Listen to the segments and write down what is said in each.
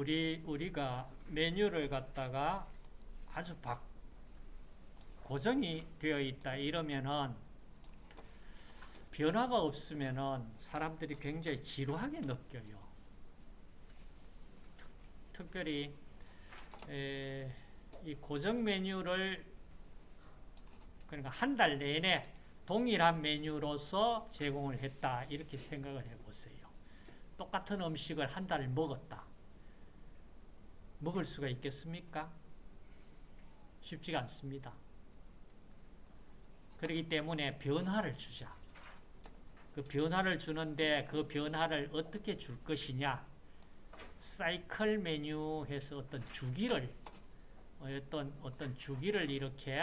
우리 우리가 메뉴를 갖다가 아주 박 고정이 되어 있다 이러면은 변화가 없으면은 사람들이 굉장히 지루하게 느껴요. 특 별히 에, 이 고정 메뉴를 그러니까 한 달 내내 동일한 메뉴로서 제공을 했다 이렇게 생각을 해보세요. 똑같은 음식을 한 달을 먹었다. 먹을 수가 있겠습니까? 쉽지가 않습니다. 그렇기 때문에 변화를 주자. 그 변화를 주는데 그 변화를 어떻게 줄 것이냐. 사이클 메뉴 해서 어떤 주기를 어떤 어떤 주기를 이렇게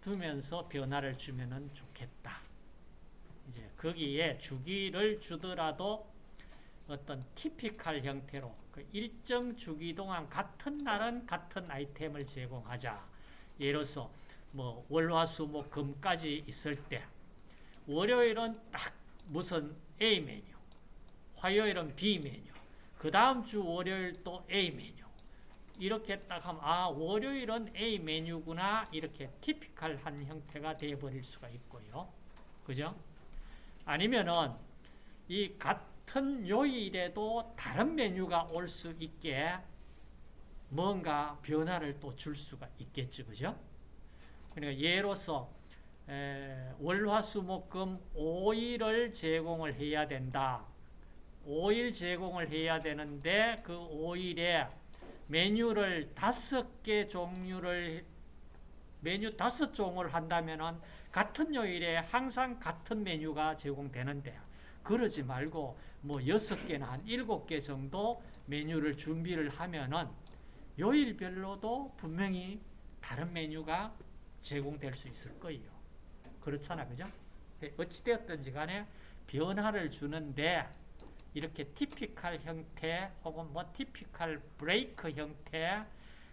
두면서 변화를 주면은 좋겠다. 이제 거기에 주기를 주더라도 어떤 티피칼 형태로 그 일정 주기 동안 같은 날은 같은 아이템을 제공하자. 예로서 뭐 월화수목 금까지 있을 때 월요일은 딱 무슨 A 메뉴, 화요일은 B 메뉴, 그 다음 주 월요일 또 A 메뉴. 이렇게 딱 하면 아 월요일은 A 메뉴구나 이렇게 티피칼한 형태가 되어버릴 수가 있고요. 그죠? 아니면은 이 같은 요일에도 다른 메뉴가 올 수 있게 뭔가 변화를 또 줄 수가 있겠죠. 그죠? 그러니까 예로서 월화수목금 5일을 제공을 해야 된다. 5일 제공을 해야 되는데 그 5일에 메뉴를 다섯 개 종류를 메뉴 다섯 종을 한다면은 같은 요일에 항상 같은 메뉴가 제공되는데 그러지 말고 뭐 여섯 개나 한 일곱 개 정도 메뉴를 준비를 하면은 요일별로도 분명히 다른 메뉴가 제공될 수 있을 거예요. 그렇잖아, 그죠? 어찌되었든지 간에 변화를 주는데 이렇게 티피칼 형태 혹은 뭐 티피칼 브레이크 형태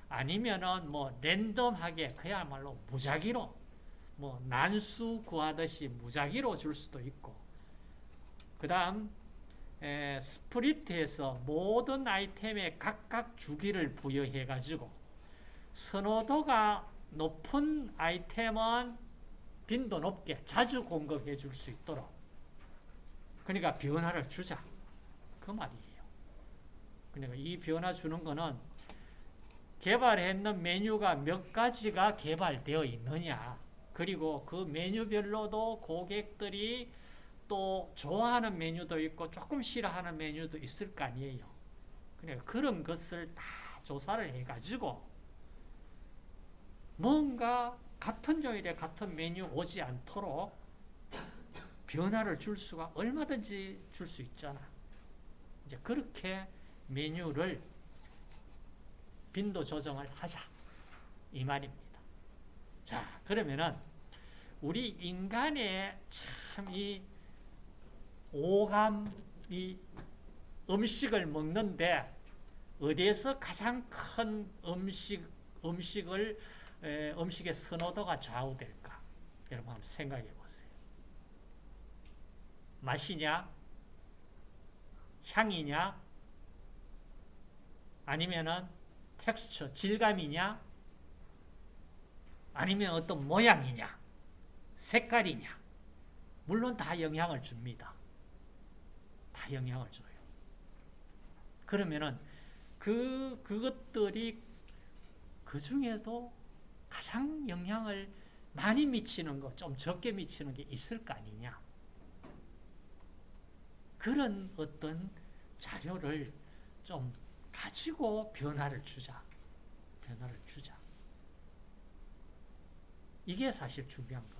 아니면은 뭐 랜덤하게 그야말로 무작위로 뭐 난수 구하듯이 무작위로 줄 수도 있고 그 다음 스프리트에서 모든 아이템에 각각 주기를 부여해 가지고 선호도가 높은 아이템은 빈도 높게 자주 공급해 줄 수 있도록 그러니까 변화를 주자. 그 말이에요. 그러니까 이 변화 주는 거는 개발했는 메뉴가 몇 가지가 개발되어 있느냐 그리고 그 메뉴별로도 고객들이 또 좋아하는 메뉴도 있고 조금 싫어하는 메뉴도 있을 거 아니에요 그러니까 그런 것을 다 조사를 해가지고 뭔가 같은 요일에 같은 메뉴 오지 않도록 변화를 줄 수가 얼마든지 줄 수 있잖아. 이제 그렇게 메뉴를 빈도 조정을 하자. 이 말입니다. 자, 그러면은 우리 인간의 참이 오감이 음식을 먹는데 어디에서 가장 큰 음식, 음식을 에, 음식의 선호도가 좌우될까? 여러분 한번 생각해 보세요. 맛이냐? 향이냐? 아니면은 텍스처, 질감이냐? 아니면 어떤 모양이냐? 색깔이냐? 물론 다 영향을 줍니다. 다 영향을 줘요. 그러면은 그, 그것들이 그 중에도 가장 영향을 많이 미치는 거, 좀 적게 미치는 게 있을 거 아니냐. 그런 어떤 자료를 좀 가지고 변화를 주자. 변화를 주자. 이게 사실 중요한 겁니다.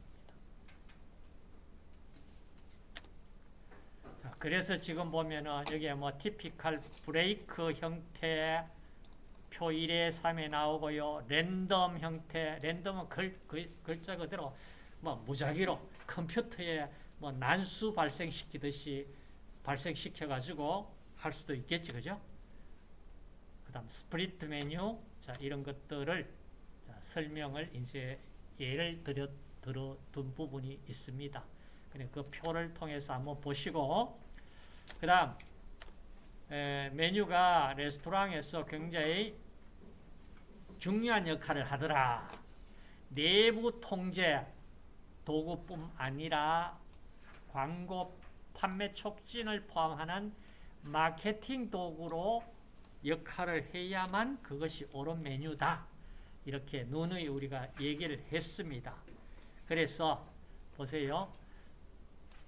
자, 그래서 지금 보면은 여기에 뭐 티피칼 브레이크 형태 표 1에 3에 나오고요. 랜덤 형태, 랜덤은 글, 글, 글 자 그대로 뭐 무작위로 컴퓨터에 뭐 난수 발생시키듯이 발생시켜가지고 할 수도 있겠지, 그죠? 그 다음 split 메뉴, 자, 이런 것들을 자, 설명을 이제 예를 들어, 들어 둔 부분이 있습니다. 그 표를 통해서 한번 보시고, 그 다음 에, 메뉴가 레스토랑에서 굉장히 중요한 역할을 하더라. 내부 통제 도구뿐 아니라 광고 판매 촉진을 포함하는 마케팅 도구로 역할을 해야만 그것이 옳은 메뉴다. 이렇게 누누이 우리가 얘기를 했습니다. 그래서 보세요.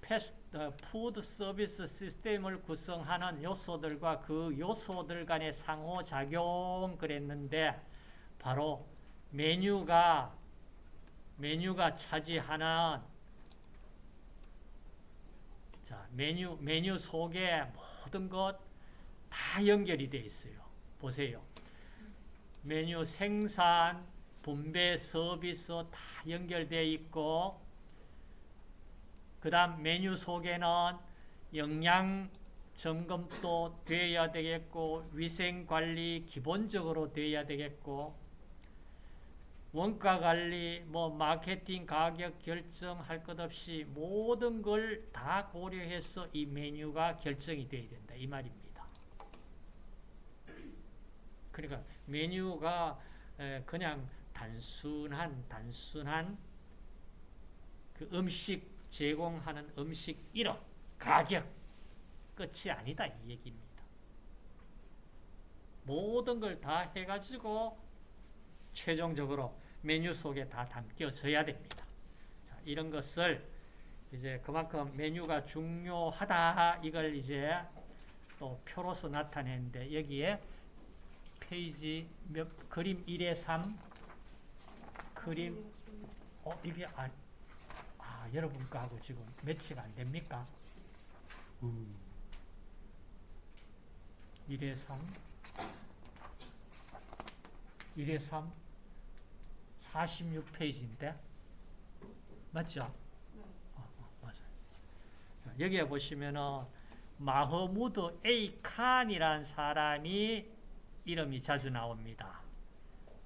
패스트, 어, 푸드 서비스 시스템을 구성하는 요소들과 그 요소들 간의 상호작용 그랬는데 바로 메뉴가 메뉴가 차지하는 자, 메뉴 메뉴 속에 모든 것 다 연결이 되어 있어요. 보세요. 메뉴 생산, 분배, 서비스 다 연결되어 있고 그 다음 메뉴 속에는 영양 점검도 되어야 되겠고 위생관리 기본적으로 되어야 되겠고 원가관리, 뭐 마케팅 가격 결정할 것 없이 모든 걸 다 고려해서 이 메뉴가 결정이 되어야 된다 이 말입니다. 그러니까 메뉴가 그냥 단순한 단순한 그 음식 제공하는 음식 이름, 가격 끝이 아니다 이 얘기입니다. 모든 걸 다 해가지고 최종적으로 메뉴 속에 다 담겨져야 됩니다. 자, 이런 것을 이제 그만큼 메뉴가 중요하다 이걸 이제 또 표로서 나타내는데 여기에 페이지 몇 그림 1에 3 그림 어 이게 아, 아 여러분 거하고 지금 매치가 안 됩니까? 음. 1에 3 1에 3 46페이지인데 맞죠? 어, 어, 맞아요. 자, 여기에 보시면은 A 칸이라는 사람이 이름이 자주 나옵니다.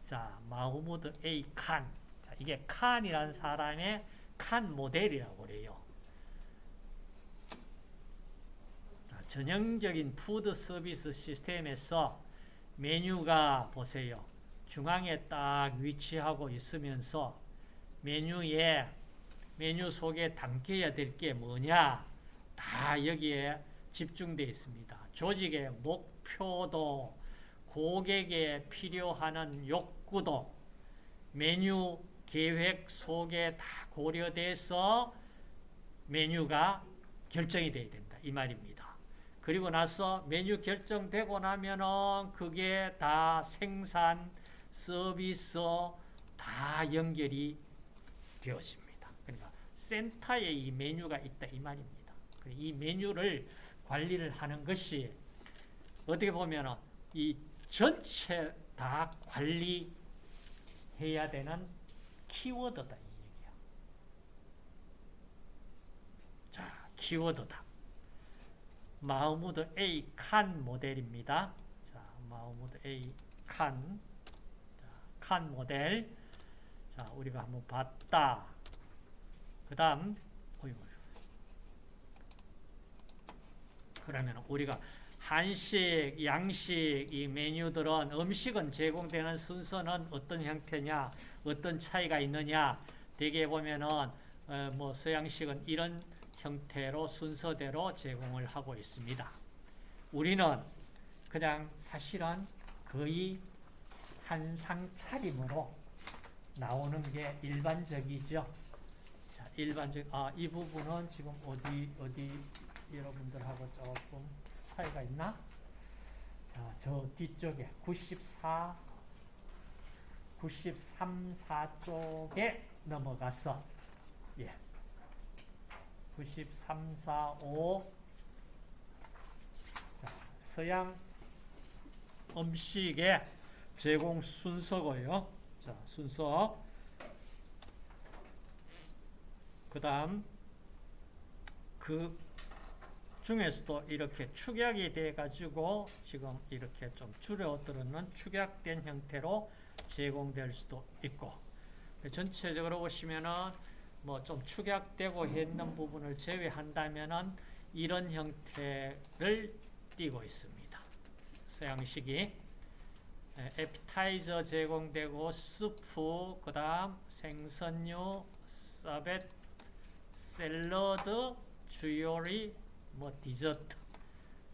자, 마흐무드 A 칸. 자, 이게 칸이라는 사람의 칸 모델이라고 그래요. 자, 전형적인 푸드 서비스 시스템에서 메뉴가 보세요. 중앙에 딱 위치하고 있으면서 메뉴에 메뉴 속에 담겨야 될 게 뭐냐 다 여기에 집중되어 있습니다. 조직의 목표도 고객에 필요하는 욕구도 메뉴 계획 속에 다 고려돼서 메뉴가 결정이 돼야 된다. 이 말입니다. 그리고 나서 메뉴 결정되고 나면은 그게 다 생산, 서비스 다 연결이 되어집니다. 그러니까 센터에 이 메뉴가 있다. 이 말입니다. 이 메뉴를 관리를 하는 것이 어떻게 보면은 이 전체 다 관리해야 되는 키워드다 이 얘기야. 자, 키워드다. 마흐무드 A 칸 모델입니다. 자, 마흐무드 A 칸. 자, 칸 모델. 자, 우리가 한번 봤다. 그다음 그러면 우리가 한식, 양식 이 메뉴들은 음식은 제공되는 순서는 어떤 형태냐, 어떤 차이가 있느냐. 대개 보면은 어, 뭐 서양식은 이런 형태로 순서대로 제공을 하고 있습니다. 우리는 그냥 사실은 거의 한상 차림으로 나오는 게 일반적이죠. 자, 일반적 아, 이 부분은 지금 어디 어디 여러분들하고 조금 차이가 있나? 자, 저 뒤쪽에 94, 93, 4쪽에 넘어가서 예. 93, 4, 5 자, 서양 음식의 제공 순서고요. 자, 순서 그 다음 그 중에서도 이렇게 축약이 돼 가지고 지금 이렇게 좀 줄여들었는 축약된 형태로 제공될 수도 있고 전체적으로 보시면은 뭐 좀 축약되고 있는 부분을 제외한다면은 이런 형태를 띠고 있습니다. 서양식이 에, 에피타이저 제공되고 스프 그 다음 생선류 서벳 샐러드 주요리 뭐 디저트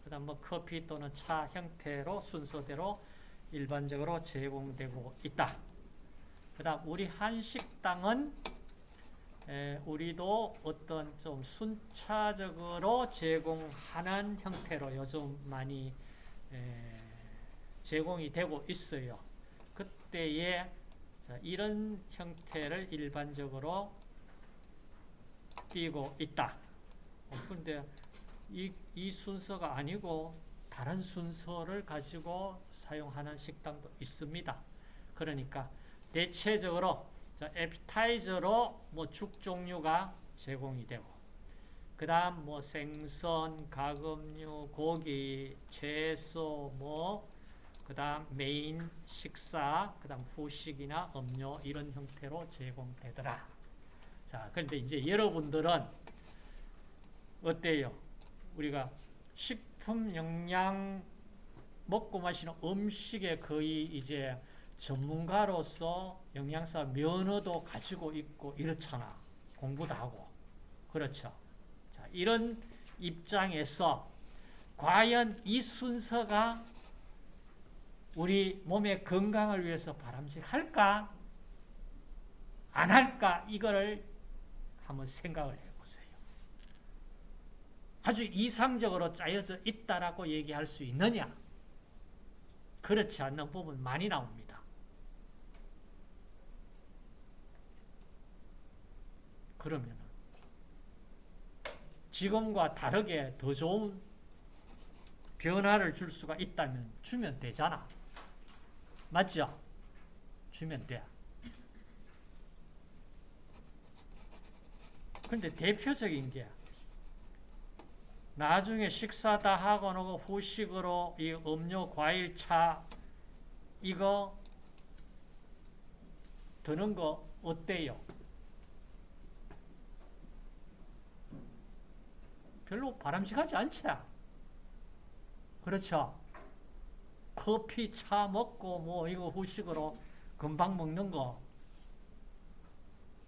그 다음 뭐 커피 또는 차 형태로 순서대로 일반적으로 제공되고 있다. 그 다음 우리 한식당은 에, 우리도 어떤 좀 순차적으로 제공하는 형태로 요즘 많이 에, 제공이 되고 있어요. 그때에 자, 이런 형태를 일반적으로 띄고 있다. 어, 근데 이, 이 순서가 아니고 다른 순서를 가지고 사용하는 식당도 있습니다. 그러니까 대체적으로 자, 에피타이저로 뭐 죽 종류가 제공이 되고 그 다음 뭐 생선, 가금류, 고기, 채소 뭐그 다음 메인 식사, 그 다음 후식이나 음료 이런 형태로 제공되더라. 자, 그런데 이제 여러분들은 어때요? 우리가 식품 영양 먹고 마시는 음식에 거의 이제 전문가로서 영양사 면허도 가지고 있고 이렇잖아. 공부도 하고. 그렇죠. 자, 이런 입장에서 과연 이 순서가 우리 몸의 건강을 위해서 바람직할까? 안 할까? 이거를 한번 생각을 해보세요. 아주 이상적으로 짜여져 있다라고 얘기할 수 있느냐? 그렇지 않는 부분 많이 나옵니다. 그러면 지금과 다르게 더 좋은 변화를 줄 수가 있다면 주면 되잖아. 맞죠? 주면 돼. 근데 대표적인 게 나중에 식사 다 하고 나고 후식으로 이 음료, 과일, 차 이거 드는 거 어때요? 별로 바람직하지 않지? 그렇죠? 커피, 차 먹고 뭐 이거 후식으로 금방 먹는 거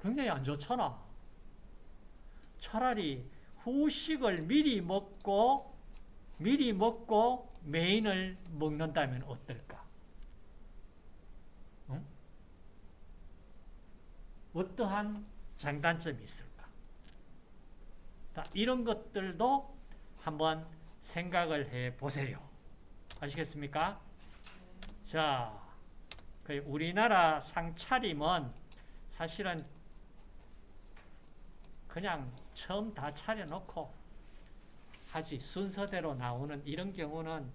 굉장히 안 좋잖아. 차라리 후식을 미리 먹고 미리 먹고 메인을 먹는다면 어떨까? 응? 어떠한 장단점이 있을까? 자, 이런 것들도 한번 생각을 해 보세요. 아시겠습니까? 자, 그 우리나라 상차림은 사실은 그냥 처음 다 차려놓고 하지. 순서대로 나오는 이런 경우는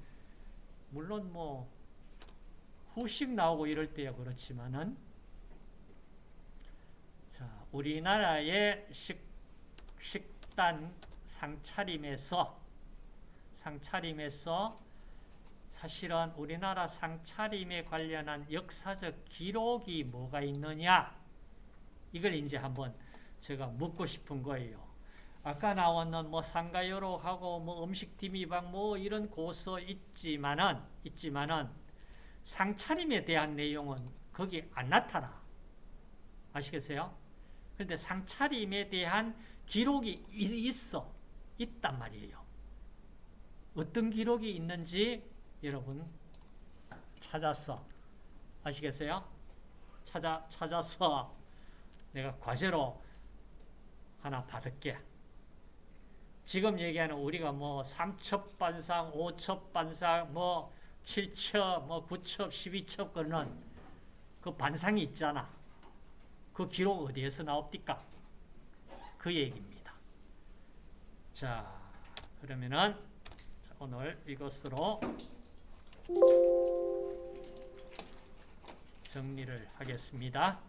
물론 뭐 후식 나오고 이럴 때야 그렇지만은 자 우리나라의 식, 식단 상차림에서 상차림에서 사실은 우리나라 상차림에 관련한 역사적 기록이 뭐가 있느냐? 이걸 이제 한번 제가 묻고 싶은 거예요. 아까 나왔는 뭐 상가요록하고 뭐 음식 디미방 뭐 이런 고서 있지만은 있지만은 상차림에 대한 내용은 거기 안 나타나. 아시겠어요? 그런데 상차림에 대한 기록이 있어. 있단 말이에요. 어떤 기록이 있는지 여러분 찾았어. 아시겠어요? 찾아 찾아서 내가 과제로 하나 받을게. 지금 얘기하는 우리가 뭐 3첩 반상, 5첩 반상, 뭐 7첩, 뭐 9첩, 12첩 그는 그 반상이 있잖아. 그 기록 어디에서 나옵니까? 그 얘기입니다. 자, 그러면은 오늘 이것으로 정리를 하겠습니다.